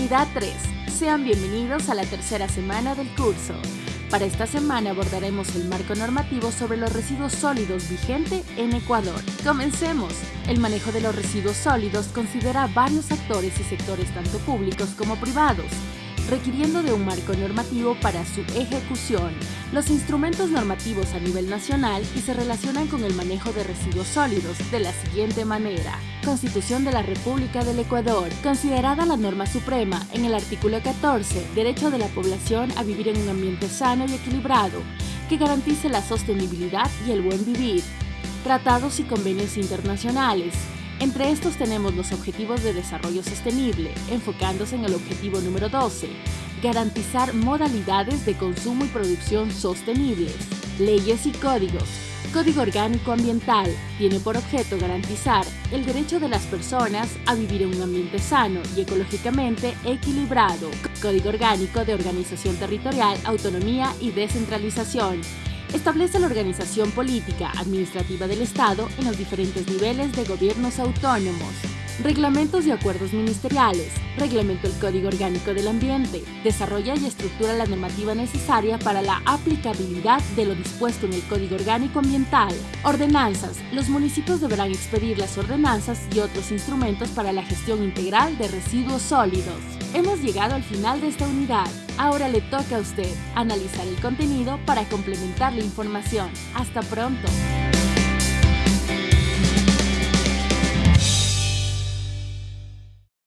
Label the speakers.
Speaker 1: Unidad 3. Sean bienvenidos a la tercera semana del curso. Para esta semana abordaremos el marco normativo sobre los residuos sólidos vigente en Ecuador. Comencemos. El manejo de los residuos sólidos considera varios actores y sectores tanto públicos como privados, requiriendo de un marco normativo para su ejecución. Los instrumentos normativos a nivel nacional y se relacionan con el manejo de residuos sólidos de la siguiente manera. Constitución de la República del Ecuador, considerada la norma suprema en el artículo 14, derecho de la población a vivir en un ambiente sano y equilibrado, que garantice la sostenibilidad y el buen vivir. Tratados y convenios internacionales, entre estos tenemos los Objetivos de Desarrollo Sostenible, enfocándose en el objetivo número 12, garantizar modalidades de consumo y producción sostenibles, leyes y códigos. Código Orgánico Ambiental tiene por objeto garantizar el derecho de las personas a vivir en un ambiente sano y ecológicamente equilibrado. Código Orgánico de Organización Territorial, Autonomía y Descentralización establece la organización política administrativa del Estado en los diferentes niveles de gobiernos autónomos. Reglamentos y acuerdos ministeriales. Reglamento el Código Orgánico del Ambiente. Desarrolla y estructura la normativa necesaria para la aplicabilidad de lo dispuesto en el Código Orgánico Ambiental. Ordenanzas. Los municipios deberán expedir las ordenanzas y otros instrumentos para la gestión integral de residuos sólidos. Hemos llegado al final de esta unidad. Ahora le toca a usted analizar el contenido para complementar la información. Hasta pronto.